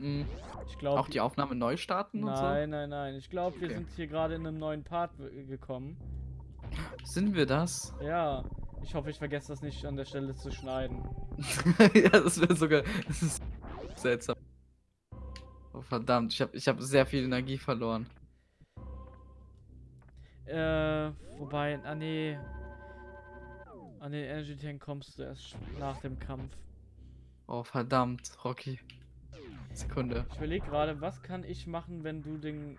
Mm, Ich glaube. auch die Aufnahme neu starten und so? Nein, nein, nein. Ich glaube, wir Okay. sind hier gerade in einem neuen Part gekommen. Sind wir das? Ja. Ich hoffe, ich vergesse das nicht an der Stelle zu schneiden. ja, das wäre sogar. Das ist seltsam. Oh, verdammt, ich habe ich hab sehr viel Energie verloren. Äh, wobei, ah nee. An den Energy Tank kommst du erst nach dem Kampf. Oh, verdammt, Rocky. Sekunde. Ich überlege gerade, was kann ich machen, wenn du den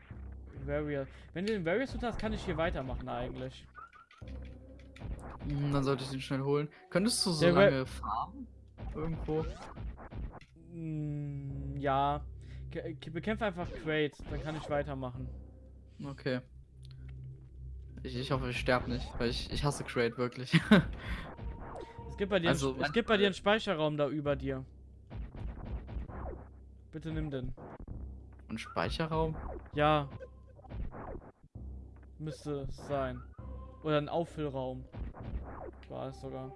Warrior. Wenn du den Suit hast, kann ich hier weitermachen eigentlich. Hm, Dann sollte ich den schnell holen. Könntest du so Der lange farmen? Irgendwo? Mm, ja. Bekämpfe einfach Crate, dann kann ich weitermachen. Okay. Ich, ich hoffe, ich sterbe nicht, weil ich, ich hasse Crate wirklich. Es gibt bei dir, Also, einen, es gibt bei dir einen Speicherraum da über dir. Bitte nimm den. Und Speicherraum? Ja. Müsste es sein. Oder ein Auffüllraum. War es sogar.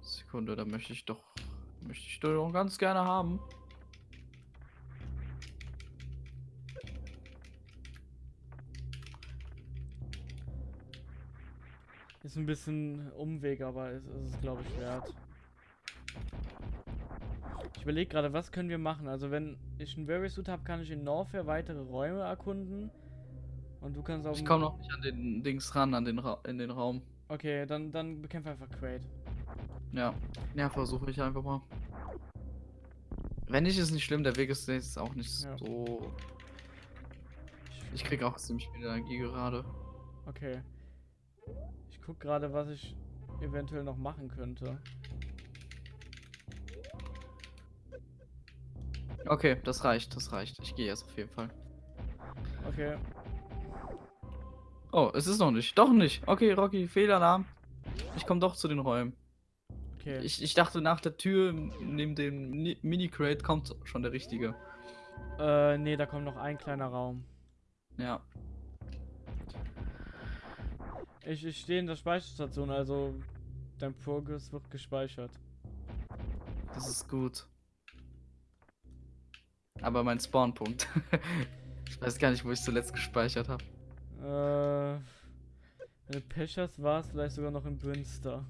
Sekunde, da möchte ich doch. Möchte ich doch ganz gerne haben. Ist ein bisschen Umweg, aber es ist es, glaube ich, wert. Ich überlege gerade, was können wir machen? Also, wenn ich einen Very Suit habe, kann ich in Norfair weitere Räume erkunden. Und du kannst auch. Ich komme noch nicht an den Dings ran, an den Ra in den Raum. Okay, dann, dann bekämpfe einfach Crate. Ja. Ja, versuche ich einfach mal. Wenn nicht, ist nicht schlimm, der Weg ist jetzt auch nicht Ja. so. Ich krieg auch ziemlich viel Energie gerade. Okay. Ich guck gerade, was ich eventuell noch machen könnte. Okay, das reicht, das reicht. Ich gehe jetzt auf jeden Fall. Okay. Oh, es ist noch nicht. Doch nicht. Okay, Rocky, Fehlalarm. Ich komme doch zu den Räumen. Okay. Ich, ich dachte, nach der Tür neben dem Ni- Mini-Crate kommt schon der richtige. äh, nee, da kommt noch ein kleiner Raum. Ja. Ich, ich stehe in der Speicherstation, also dein Progress wird gespeichert. Das ist gut. Aber mein Spawnpunkt. ich weiß gar nicht, wo ich zuletzt gespeichert habe. Äh, wenn du Pech hast, war es vielleicht sogar noch in Bünster.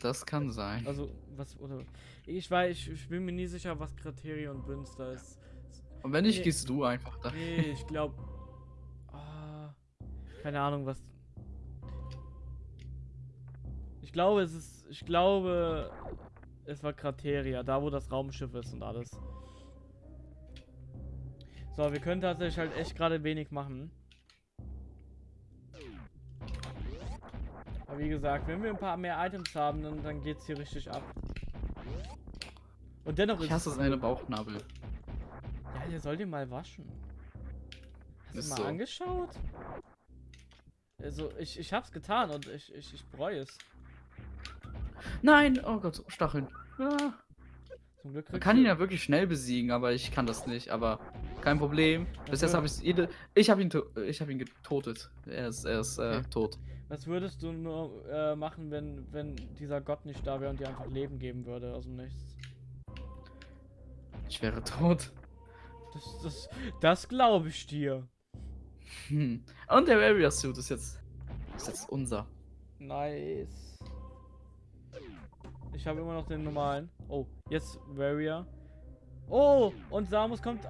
Das kann sein. Also, was, oder. Ich weiß, ich, ich bin mir nie sicher, was Kriteria und Bünster ist. Und wenn nicht, nee. gehst du einfach da. Nee, ich glaube. Ah, keine Ahnung, was. Ich glaube, es ist. Ich glaube, es war Krateria, da wo das Raumschiff ist und alles. So, wir können tatsächlich halt echt gerade wenig machen. Aber wie gesagt, wenn wir ein paar mehr Items haben, dann, dann geht's hier richtig ab. Und dennoch Ich ist hasse es seine. Bauchnabel. Ja, ihr sollt ihn mal waschen. Hast du mal so. angeschaut? Also, ich, ich hab's getan und ich, ich, ich bereue es. Nein! Oh Gott, Stacheln. Ah. Zum Glück Man kann ihn ja wirklich schnell besiegen, aber ich kann das nicht. Aber kein Problem. Bis jetzt habe ich jede. Ich habe ihn, ich habe ihn getotet. Er ist, er ist äh, tot. Was würdest du nur äh, machen, wenn, wenn dieser Gott nicht da wäre und dir einfach Leben geben würde aus dem Nichts? Ich wäre tot. Das, das, das glaube ich dir. Hm. Und der Area Suit ist jetzt, ist jetzt unser. Nice. Ich habe immer noch den normalen. Oh, jetzt Varia. Oh, und Samus kommt.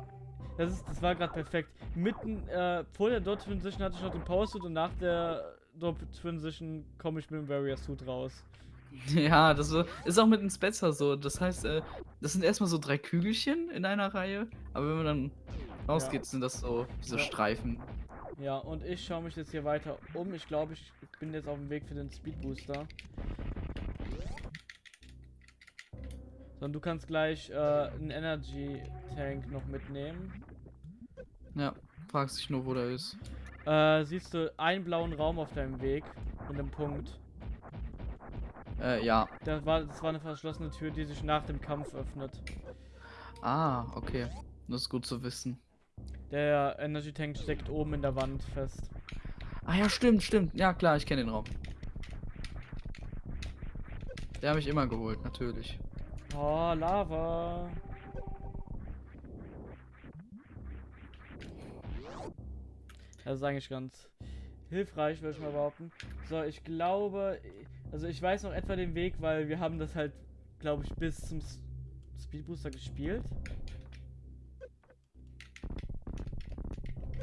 Das, ist, das war gerade perfekt. Mitten äh, vor der Dot Transition hatte ich noch den Power Suit und nach der Dot Transition komme ich mit dem Varia Suit raus. Ja, das ist auch mit dem Spencer so. Das heißt, äh, das sind erstmal so drei Kügelchen in einer Reihe. Aber wenn man dann rausgeht, sind das so diese Ja. Streifen. Ja, und ich schaue mich jetzt hier weiter um. Ich glaube, ich bin jetzt auf dem Weg für den Speed Booster. So, und du kannst gleich äh, einen Energy Tank noch mitnehmen. Ja, fragst dich nur, wo der ist. Äh, siehst du einen blauen Raum auf deinem Weg mit einem Punkt. Äh, ja. Das war, das war eine verschlossene Tür, die sich nach dem Kampf öffnet. Ah, okay. Das ist gut zu wissen. Der Energy Tank steckt oben in der Wand fest. Ah ja, stimmt, stimmt. Ja, klar, ich kenne den Raum. Der habe ich immer geholt, natürlich. Oh, Lava. Das ist eigentlich ganz hilfreich, würde ich mal behaupten. So, ich glaube, also ich weiß noch etwa den Weg, weil wir haben das halt, glaube ich, bis zum Speedbooster gespielt.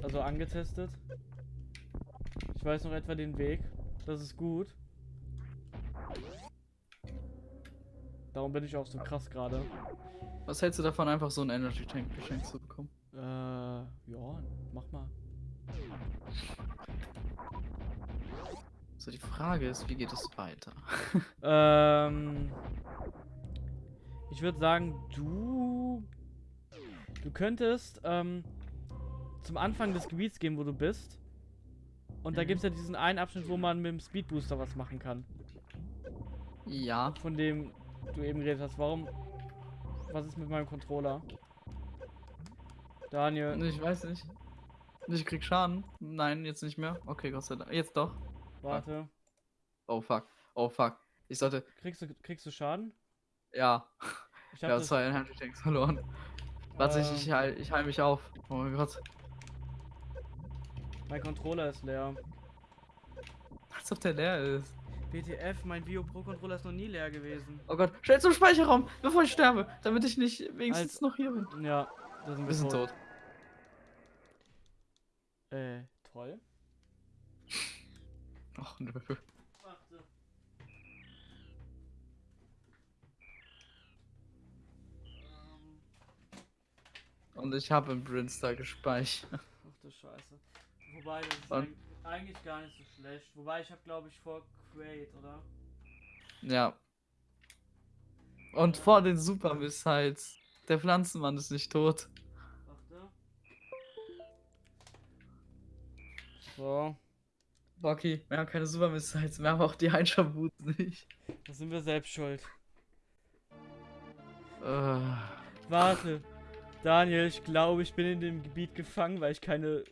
Also angetestet. Ich weiß noch etwa den Weg. Das ist gut. Darum bin ich auch so krass gerade. Was hältst du davon, einfach so einen Energy Tank geschenkt zu bekommen? Äh, ja, mach mal. So, die Frage ist, wie geht es weiter? Ähm, ich würde sagen, du, du könntest ähm, zum Anfang des Gebiets gehen, wo du bist. Und da Mhm. gibt es ja diesen einen Abschnitt, wo man mit dem Speedbooster was machen kann. ja. Von dem du eben geredet hast. Warum? Was ist mit meinem Controller? Daniel, Ich weiß nicht. Ich krieg Schaden. Nein, jetzt nicht mehr. Okay, Gott sei Dank. Jetzt doch. warte. Oh fuck. Oh fuck. Ich sollte. Kriegst du, kriegst du Schaden? Ja. Ich hab habe das, zwei Energy Tanks verloren. Warte, ich, ich, heil, ich heil mich auf. Oh mein Gott. mein Controller ist leer. Als ob der leer ist. BTF, mein Vio Pro Controller ist noch nie leer gewesen. Oh Gott. Schnell zum Speicherraum, bevor ich sterbe. Damit ich nicht wenigstens Als- noch hier bin. Ja, sind Wir sind tot. Äh, toll. Ach nö. Warte. Und ich habe im Brinstar gespeichert. Ach du Scheiße. Wobei, das ist Und- eig- eigentlich gar nicht so schlecht. Wobei, ich habe glaube ich vor Create, oder? Ja. Und vor den Super Missiles. Der Pflanzenmann ist nicht tot. So, Rocky, wir haben keine Super Missiles, wir haben auch die Einschaboots nicht. da sind wir selbst schuld. Äh, Warte. Daniel, ich glaube, ich bin in dem Gebiet gefangen, weil ich keine.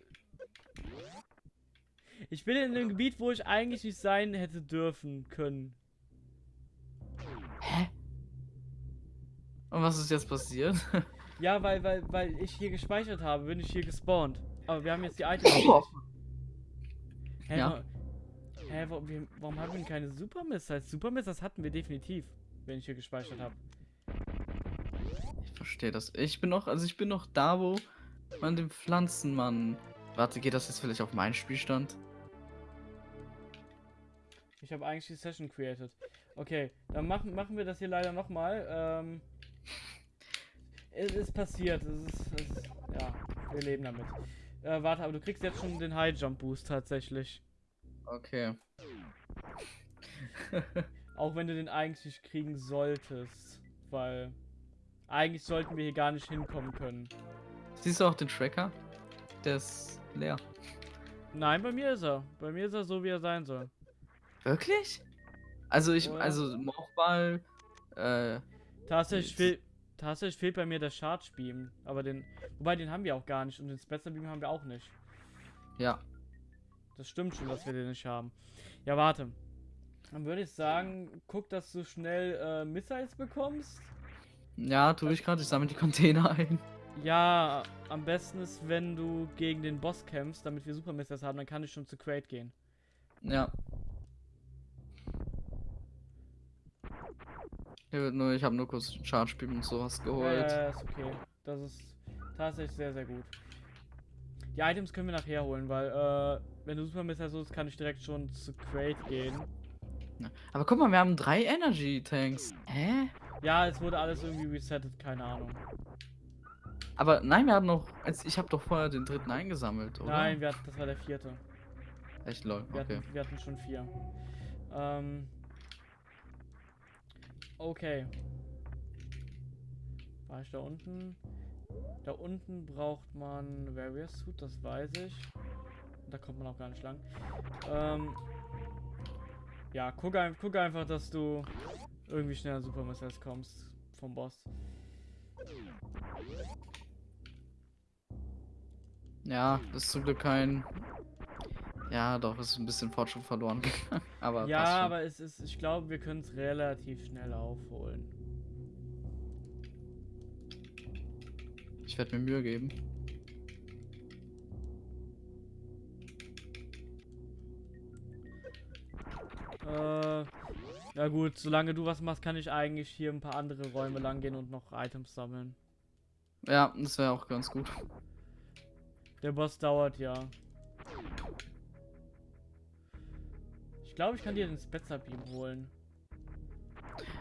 Ich bin in dem Gebiet, wo ich eigentlich nicht sein hätte dürfen können. hä? Und was ist jetzt passiert? Ja, weil, weil, weil ich hier gespeichert habe, bin ich hier gespawnt. Aber wir haben jetzt die Items. Hä, Ja. wa- Hä, warum, wir, warum haben wir denn keine Super Missiles? Super Missiles hatten wir definitiv, wenn ich hier gespeichert habe. Ich verstehe das. Ich bin noch, also ich bin noch da, wo man den Pflanzenmann. Warte, geht das jetzt vielleicht auf meinen Spielstand? Ich habe eigentlich die Session created. Okay, dann machen, machen wir das hier leider nochmal. Ähm, es ist passiert. Es ist, es ist, ja, wir leben damit. Äh, warte, aber du kriegst jetzt schon den High Jump Boost tatsächlich. Okay. Auch wenn du den eigentlich nicht kriegen solltest. Weil eigentlich sollten wir hier gar nicht hinkommen können. Siehst du auch den Tracker? Der ist leer. Nein, bei mir ist er. Bei mir ist er so, wie er sein soll. Wirklich? Also ich, ja. also Morphball, äh, Tatsächlich, fehl, tatsächlich fehlt bei mir der Charge Beam. Aber den. Wobei, den haben wir auch gar nicht. Und den Spencer Beam haben wir auch nicht. ja. Das stimmt schon, dass wir den nicht haben. Ja, warte. Dann würde ich sagen, guck, dass du schnell äh, Missiles bekommst. Ja, tue ich gerade. Ich sammle die Container ein. Ja, am besten ist, wenn du gegen den Boss kämpfst, damit wir Super Missiles haben, dann kann ich schon zu Crate gehen. Ja. Ich, habe nur kurz Charge Beam und sowas geholt. ja, ja, ist okay. Das ist tatsächlich sehr, sehr gut. Die Items können wir nachher holen, weil, äh, wenn du Super holst, kann ich direkt schon zu Crate gehen. Aber guck mal, wir haben drei Energy Tanks. Hä? Ja, es wurde alles irgendwie resettet, keine Ahnung. Aber nein, wir haben noch. als- Ich habe doch vorher den dritten eingesammelt, oder? Nein, wir hatten, das war der vierte. Echt lol. Wir, Okay. hatten, wir hatten schon vier. Ähm. Okay. War ich da unten? Da unten braucht man Various Suit, das weiß ich. Da kommt man auch gar nicht lang. Ähm. Ja, guck, ein, guck einfach, dass du irgendwie schnell an Super Missiles kommst vom Boss. Ja, das ist zum Glück kein Ja, doch, ist ein bisschen Fortschritt verloren gegangen. aber ja, aber es ist, ich glaube, wir können es relativ schnell aufholen. Ich werde mir Mühe geben. Äh, ja gut, solange du was machst, kann ich eigentlich hier ein paar andere Räume lang gehen und noch Items sammeln. Ja, das wäre auch ganz gut. Der Boss dauert ja. Ich glaube, ich kann dir den Spetzer Beam holen.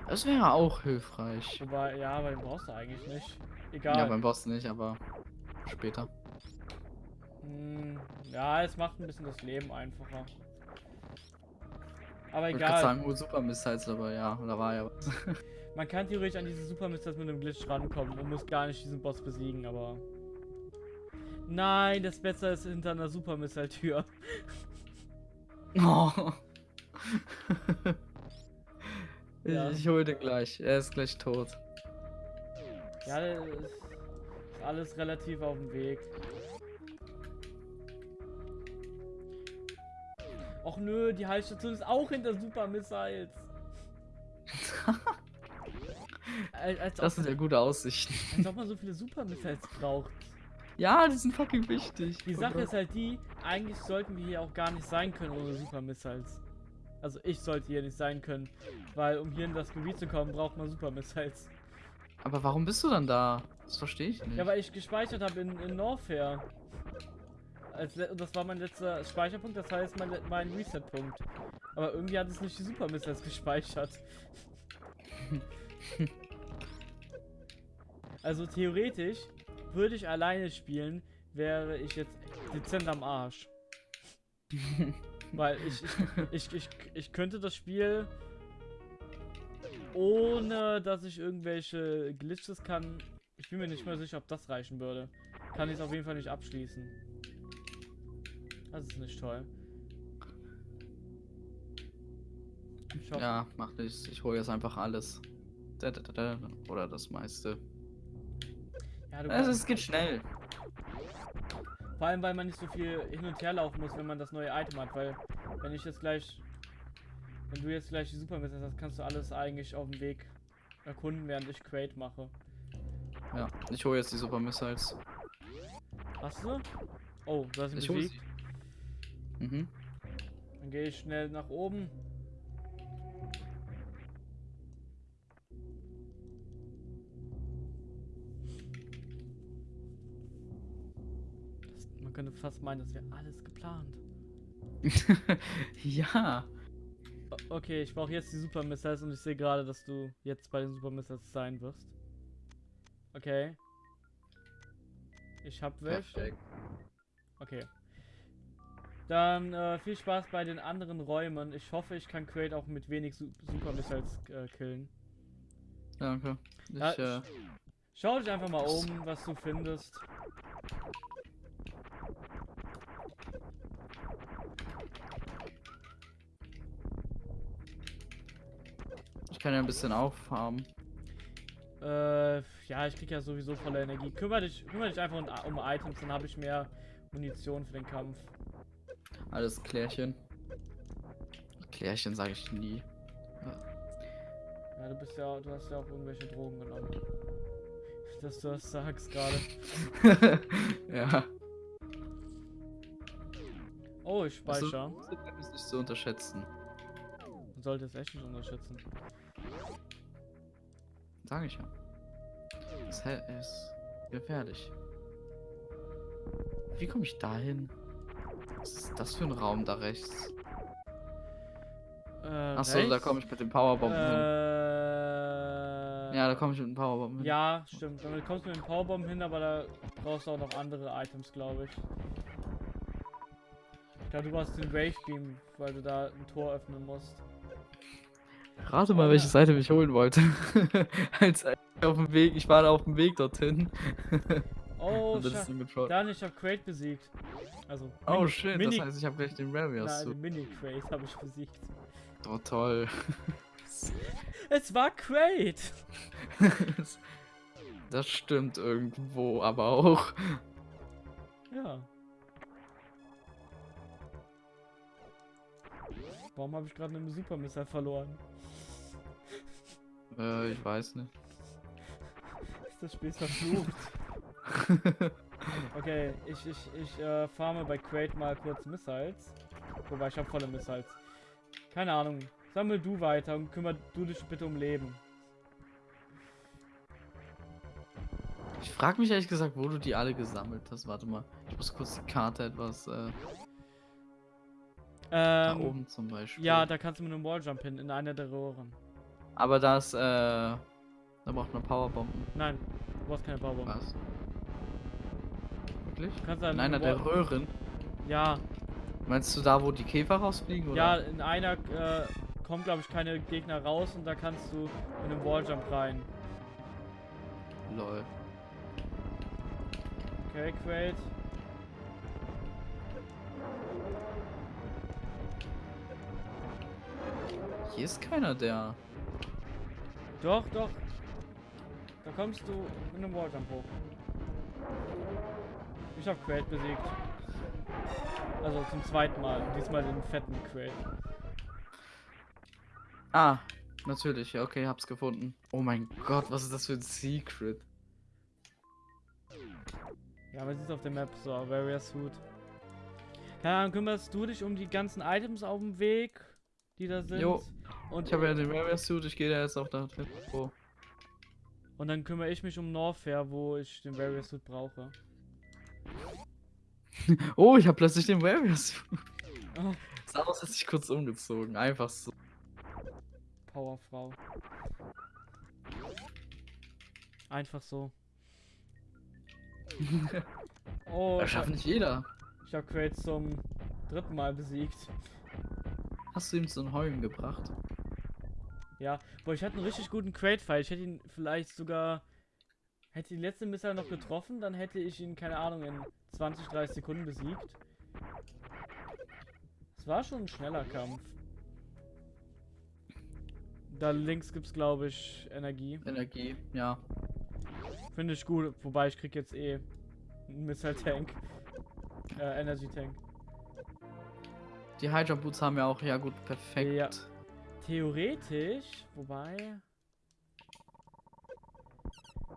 Das wäre auch hilfreich. Wobei, ja, aber den brauchst du eigentlich nicht. Egal. Ja, beim Boss nicht, aber später. Hm, ja, es macht ein bisschen das Leben einfacher. Aber Ich wollte gerade egal. sagen, oh, Super Missiles, aber ja, da war ja was. Man kann theoretisch an diese Super Missiles mit einem Glitch rankommen und muss gar nicht diesen Boss besiegen, aber. Nein, das Besser ist hinter einer Super Missile Tür. Oh. Ja. Ich hole den gleich. Er ist gleich tot. Ja, das ist alles relativ auf dem Weg. Och nö, die Heilstation ist auch hinter Super Missiles. Als, als, Das sind ja gute Aussichten. als ob man so viele Super Missiles braucht. Ja, die sind fucking wichtig. Die Sache ist halt die, eigentlich sollten wir hier auch gar nicht sein können ohne Super Missiles. Also ich sollte hier nicht sein können, weil um hier in das Gebiet zu kommen, braucht man Super Missiles. Aber warum bist du dann da? Das verstehe ich nicht. Ja, weil ich gespeichert habe in, in Norfair. Als das war mein letzter Speicherpunkt, das heißt mein, mein Reset-Punkt. Aber irgendwie hat es nicht die Super Missiles gespeichert. also theoretisch würde ich alleine spielen, wäre ich jetzt dezent am Arsch. Weil ich, ich, ich, ich, ich könnte das Spiel ohne dass ich irgendwelche Glitches kann. Ich bin mir nicht mehr sicher, ob das reichen würde. Kann ich es auf jeden Fall nicht abschließen. Das ist nicht toll. Ja, mach nichts. Ich hole jetzt einfach alles. Oder das meiste. ja, du Also, es geht schnell. Vor allem, weil man nicht so viel hin und her laufen muss, wenn man das neue Item hat. Weil, wenn ich jetzt gleich. Wenn du jetzt gleich die Super Missiles hast, kannst du alles eigentlich auf dem Weg erkunden, während ich Crate mache. Ja, ich hole jetzt die Super Missiles. Hast du? Oh, du hast ihn Ich hole besiegt. sie. Mhm. Dann gehe ich schnell nach oben. Das, man könnte fast meinen, das wäre alles geplant. ja. Okay, ich brauche jetzt die Super Missiles und ich sehe gerade, dass du jetzt bei den Super Missiles sein wirst. Okay. Ich hab welche. Okay. Dann äh, viel Spaß bei den anderen Räumen. Ich hoffe, ich kann Crate auch mit wenig Su Super Missiles äh, killen. Danke. Ich, Ja, äh, Schau dich einfach mal um, was du findest. Kann ja ein bisschen auffarmen. Äh, ja, ich krieg ja sowieso volle Energie. Kümmere dich, kümmere dich einfach um, um Items, dann habe ich mehr Munition für den Kampf. Alles Klärchen. Klärchen sage ich nie. Ja, du bist ja, du hast ja auch irgendwelche Drogen genommen. Dass du das sagst gerade. ja. Oh, ich speichere. Also, das ist nicht zu unterschätzen. Man sollte es echt nicht unterschätzen. Sage ich ja. Das ist gefährlich. Wie komme ich da hin? Was ist das für ein Raum da rechts? Äh, Achso, da rechts? komme ich mit dem Powerbomb hin. Äh, Ja, da komme ich mit dem Powerbomb hin. Ja, stimmt. Damit kommst du mit dem Powerbomb hin, aber da brauchst du auch noch andere Items, glaube ich. Ich glaube, du brauchst den Wave Beam, weil du da ein Tor öffnen musst. Rate mal, welche Seite ich holen wollte. Als auf dem Weg, ich war da auf dem Weg dorthin. Oh, schade. dann ich habe Crate besiegt. Also, Oh Mini- shit, Mini, das heißt, ich habe gleich den Rarius. Nein, Mini-Crate habe ich besiegt. Oh toll. Es war Crate! das stimmt irgendwo, aber auch. Ja. Warum habe ich gerade einen Supermissile verloren? Äh, ich weiß nicht. Ist das Spiel verflucht? okay, ich, ich, ich äh, farme bei Crate mal kurz Missiles. Wobei, ich habe volle Missiles. Keine Ahnung. Sammel du weiter und kümmere du dich bitte um Leben. Ich frage mich ehrlich gesagt, wo du die alle gesammelt hast. Warte mal, ich muss kurz die Karte etwas. Äh, da Ähm, oben zum Beispiel. ja, da kannst du mit einem Walljump hin, in einer der Röhren. Aber das, äh, da braucht man Powerbomben. Nein, du brauchst keine Powerbomb. Was? Wirklich? Du kannst In einer der Röhren. Ja, Meinst du da, wo die Käfer rausfliegen? Oder? ja, in einer äh, kommt, glaube ich, keine Gegner raus und da kannst du mit einem Walljump rein. Lol. Okay, Crate. Hier ist keiner der. Doch, doch. Da kommst du mit einem Walljump hoch. Ich hab Crate besiegt. Also zum zweiten Mal. Diesmal den fetten Crate. Ah, natürlich. Ja, okay, hab's gefunden. Oh mein Gott, was ist das für ein Secret? Ja, was ist auf der Map? So, Warrior Suit. Keine Ahnung, kümmerst du dich um die ganzen Items auf dem Weg, die da sind? Jo. Und, Ich habe ja den Warrior Suit, ich gehe da jetzt auch da drin. Oh. und dann kümmere ich mich um Norfair, wo ich den Warrior Suit brauche. oh, ich habe plötzlich den Warrior Suit. Oh, Sah aus, als ich kurz umgezogen. Einfach so. Powerfrau. Einfach so. Oh, Das schafft nicht jeder. ich hab Crate zum dritten Mal besiegt. Hast du ihm so ein Heulen gebracht? Ja, boah, ich hatte einen richtig guten Crate-Fight. Ich hätte ihn vielleicht sogar. Hätte die letzte Missile noch getroffen, dann hätte ich ihn, keine Ahnung, in 20, 30 Sekunden besiegt. Es war schon ein schneller Kampf. Da links gibt's, glaube ich, Energie. Energie, ja. Finde ich gut, wobei ich krieg jetzt eh einen Missile-Tank. Äh, Energy-Tank. Die High Jump Boots haben ja auch, ja gut, perfekt. Ja. Theoretisch, wobei.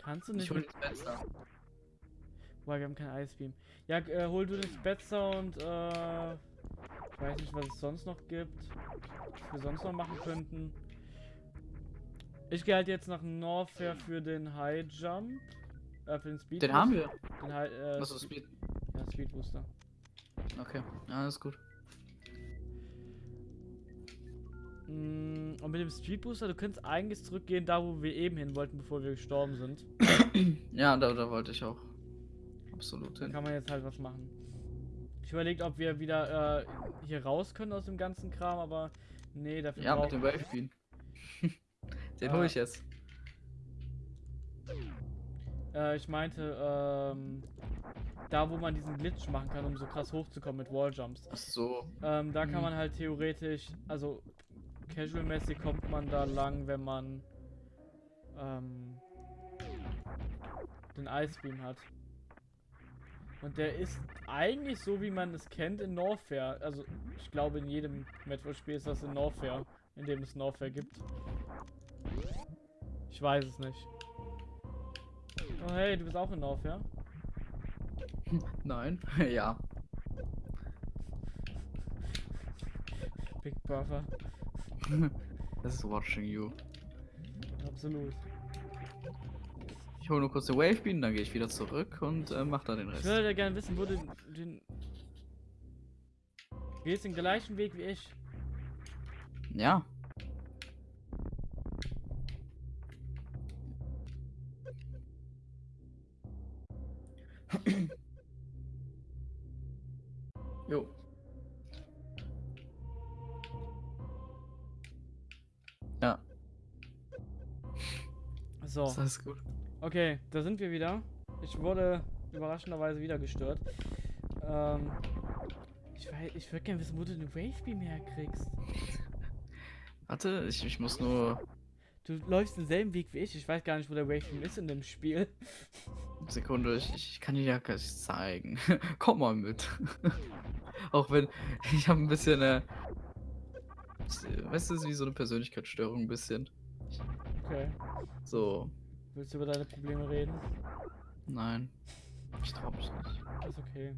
Kannst du Ich nicht hol mit den Spencer. Wobei, wir haben kein Ice Beam. Ja, äh, hol du den Spetzer und äh, ich weiß nicht, was es sonst noch gibt. Was wir sonst noch machen könnten. Ich gehe halt jetzt nach Norfair für den High Jump. Äh, für den Speed Den haben wir. Den High, äh, Was ist Speed? Ja, Speed Booster. Okay, alles gut. Und mit dem Speed Booster, du könntest eigentlich zurückgehen, da wo wir eben hin wollten, bevor wir gestorben sind. Ja, da, da wollte ich auch. Absolut hin. kann man jetzt halt was machen. Ich überlegt, ob wir wieder äh, hier raus können aus dem ganzen Kram, aber nee, dafür Ja, mit dem Wave Bean. den Ah. hole ich jetzt. Äh, ich meinte, ähm, da wo man diesen Glitch machen kann, um so krass hochzukommen mit Walljumps. Ach so. Ähm, da kann Mhm. man halt theoretisch, also casual-mäßig kommt man da lang, wenn man ähm, den Ice Beam hat. Und der ist eigentlich so, wie man es kennt in Norfair. Also ich glaube in jedem Metroid-Spiel ist das in Norfair, in dem es Norfair gibt. Ich weiß es nicht. Oh hey, du bist auch in Norfair? Nein. ja. Big Brother. Das ist watching you. Absolut. Ich hole nur kurz den Wave Bean, dann gehe ich wieder zurück und äh, mach da den Ich Rest. würde gerne wissen, wo du den, den. Gehst den gleichen Weg wie ich. Ja. Jo. Ja, So, ist alles gut. okay, da sind wir wieder. Ich wurde überraschenderweise wieder gestört. Ähm, ich weiß, ich würde gerne wissen, wo du den Wavebeam herkriegst. Warte, ich, ich muss nur. Du läufst denselben Weg wie ich. Ich weiß gar nicht, wo der Wavebeam ist in dem Spiel. Sekunde, ich, ich kann dir ja gar nicht zeigen. Komm mal mit. Auch wenn ich habe ein bisschen Das, äh, Weißt du, es ist wie so eine Persönlichkeitsstörung ein bisschen. Okay. So, Willst du über deine Probleme reden? nein. Ich trau mich nicht. Ist okay.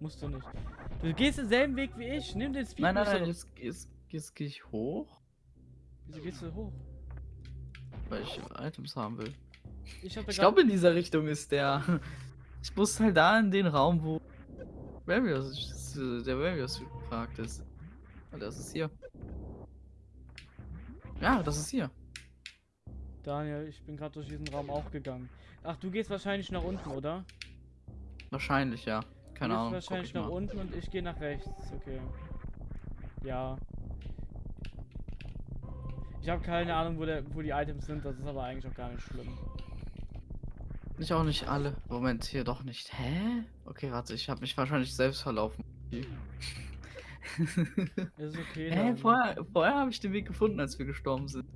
Musst du nicht. Du gehst denselben Weg wie ich. Nimm den Speed. Nein, nein, nein, jetzt, jetzt, jetzt gehe ich hoch, Wieso gehst du hoch? weil ich Items haben will. Ich Ich glaube, in dieser Richtung ist der. Ich muss halt da in den Raum, wo Various, äh, der Various gefragt ist. Das ist hier. Ja, das ist hier. Daniel, ich bin gerade durch diesen Raum auch gegangen. Ach, du gehst wahrscheinlich nach unten, oder? Wahrscheinlich, ja. Du Keine gehst Ahnung. wahrscheinlich ich nach mal. unten und ich gehe nach rechts. Okay. Ja. Ich habe keine Ahnung, wo, der, wo die Items sind. Das ist aber eigentlich auch gar nicht schlimm. Ich auch nicht alle. Moment, hier doch nicht. Hä? Okay, warte, ich habe mich wahrscheinlich selbst verlaufen. Es ist okay. Daniel. Vorher, vorher habe ich den Weg gefunden, als wir gestorben sind.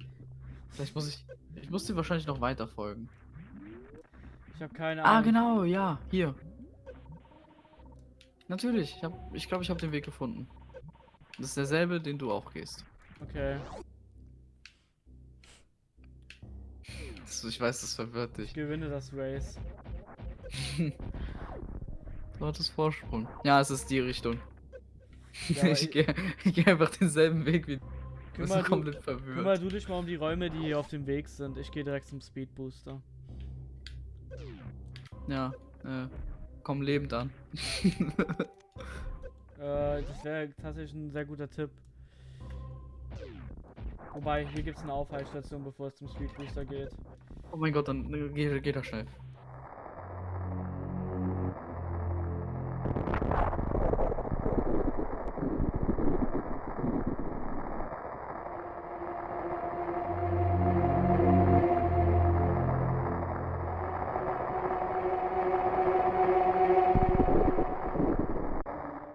Vielleicht muss ich. Ich muss dir wahrscheinlich noch weiter folgen. Ich habe keine Ah, Ahnung. genau, ja, hier. Natürlich, ich glaube, ich, glaub, ich habe den Weg gefunden. Das ist derselbe, den du auch gehst. Okay. Das, ich weiß, das verwirrt Ich dich. gewinne das Race. Lautes Vorsprung. Ja, es ist die Richtung. Ja, ich gehe geh einfach denselben Weg wie du. Bin du, komplett verwirrt. kümmer du dich mal um die Räume, die hier auf dem Weg sind. Ich gehe direkt zum Speed Booster. Ja, äh, komm lebend an. Äh, das wäre tatsächlich ein sehr guter Tipp. Wobei, hier gibt es eine Aufheilstation, bevor es zum Speed Booster geht. oh mein Gott, dann äh, geh, geh da schnell.